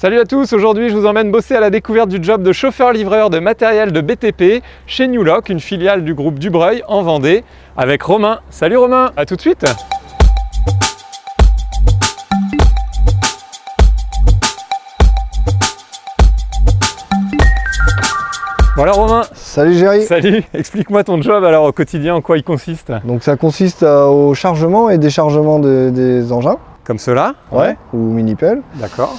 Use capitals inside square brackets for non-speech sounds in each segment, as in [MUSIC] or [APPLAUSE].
Salut à tous, aujourd'hui je vous emmène bosser à la découverte du job de chauffeur-livreur de matériel de BTP chez Newlock, une filiale du groupe Dubreuil en Vendée, avec Romain. Salut Romain, à tout de suite. Voilà Romain. Salut Géry. Salut [LAUGHS] Explique-moi ton job alors au quotidien, en quoi il consiste? Donc ça consiste euh, au chargement et déchargement de- des engins, Comme cela? Ou mini-pelles, D'accord.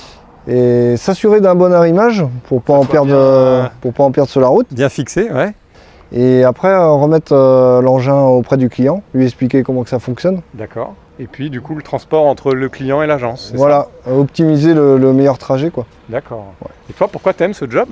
Et s'assurer d'un bon arrimage pour pas en perdre bien, euh, pour pas en perdre sur la route. Bien fixé, ouais. Et après euh, remettre euh, l'engin auprès du client, lui expliquer comment que ça fonctionne. D'accord. Et puis du coup le transport entre le client et l'agence, ça Voilà, optimiser le, le meilleur trajet quoi. D'accord. Et toi, pourquoi t'aimes ce job?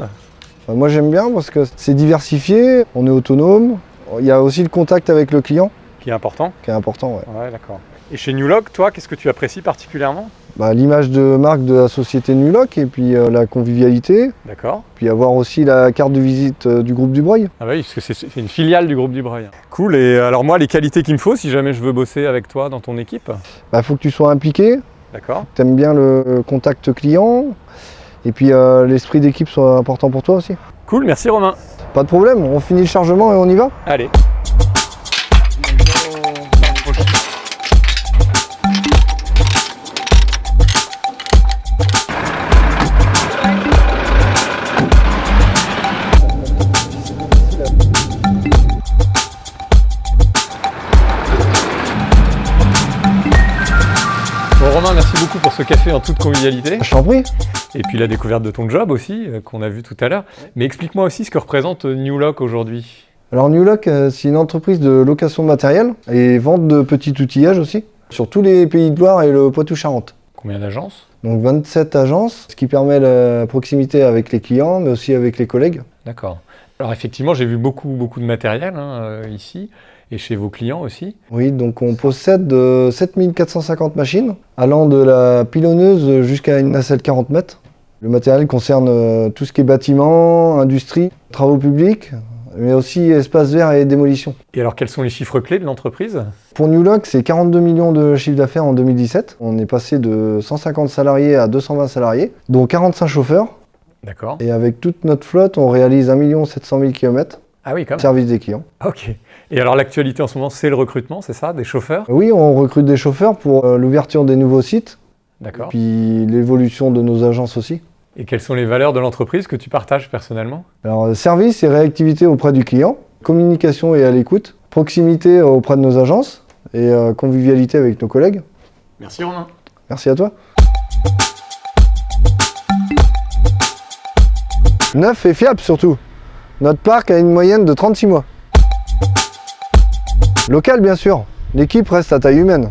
Moi j'aime bien parce que c'est diversifié, on est autonome. Il y a aussi le contact avec le client Qui est important qui est important. ouais. Ouais, d'accord. Et chez Newlock, toi, qu'est-ce que tu apprécies particulièrement? Bah, L'image de marque de la société Nuloc et puis euh, la convivialité, D'accord. puis avoir aussi la carte de visite euh, du groupe Dubreuil. Ah bah oui, parce que c'est une filiale du groupe Dubreuil. Cool, et alors moi, les qualités qu'il me faut si jamais je veux bosser avec toi dans ton équipe? Il faut que tu sois impliqué, D'accord. tu aimes bien le contact client, et puis euh, l'esprit d'équipe soit important pour toi aussi. Cool, merci Romain. Pas de problème, on finit le chargement et on y va Allez. Bon Romain, merci beaucoup pour ce café en toute convivialité. Je t'en prie. Et puis la découverte de ton job aussi, euh, qu'on a vu tout à l'heure. Mais explique-moi aussi ce que représente euh, New Lock aujourd'hui. Alors Newlock, euh, c'est une entreprise de location de matériel et vente de petits outillages aussi, sur tous les pays de Loire et le Poitou-Charentes. Combien d'agences? Donc 27 agences, ce qui permet la proximité avec les clients, mais aussi avec les collègues. D'accord. Alors effectivement, j'ai vu beaucoup, beaucoup de matériel hein, ici, et chez vos clients aussi. Oui, donc on possède euh, 7450 machines, allant de la pilonneuse jusqu'à une nacelle 40 mètres. Le matériel concerne euh, tout ce qui est bâtiment, industrie, travaux publics, mais aussi espaces verts et démolition. Et alors, quels sont les chiffres clés de l'entreprise? Pour Newlock, c'est 42 millions de chiffre d'affaires en 2017. On est passé de 150 salariés à 220 salariés, dont 45 chauffeurs. D'accord. Et avec toute notre flotte, on réalise 1 700 000 km Ah oui, quand même. service des clients. Ok. Et alors, l'actualité en ce moment, c'est le recrutement, c'est ça Des chauffeurs? Oui, on recrute des chauffeurs pour euh, l'ouverture des nouveaux sites, D'accord. puis l'évolution de nos agences aussi. Et quelles sont les valeurs de l'entreprise que tu partages personnellement? Alors, service et réactivité auprès du client, communication et à l'écoute, proximité euh, auprès de nos agences et euh, convivialité avec nos collègues. Merci Romain. Merci à toi. Neuf et fiable surtout. Notre parc a une moyenne de 36 mois. Local bien sûr, l'équipe reste à taille humaine.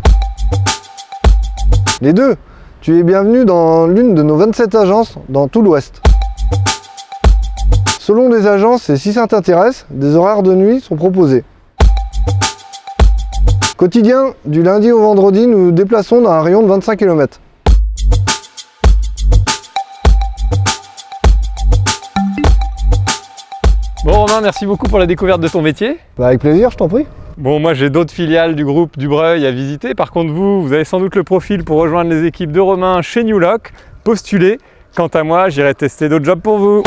Les deux, tu es bienvenu dans l'une de nos 27 agences dans tout l'Ouest. Selon les agences et si ça t'intéresse, des horaires de nuit sont proposés. Quotidien, du lundi au vendredi, nous nous déplaçons dans un rayon de 25 km. Merci beaucoup pour la découverte de ton métier. Bah, avec plaisir, je t'en prie. Bon, moi j'ai d'autres filiales du groupe Dubreuil à visiter. Par contre, vous, vous avez sans doute le profil pour rejoindre les équipes de Romain chez Newlock. Postulez. Quant à moi, j'irai tester d'autres jobs pour vous.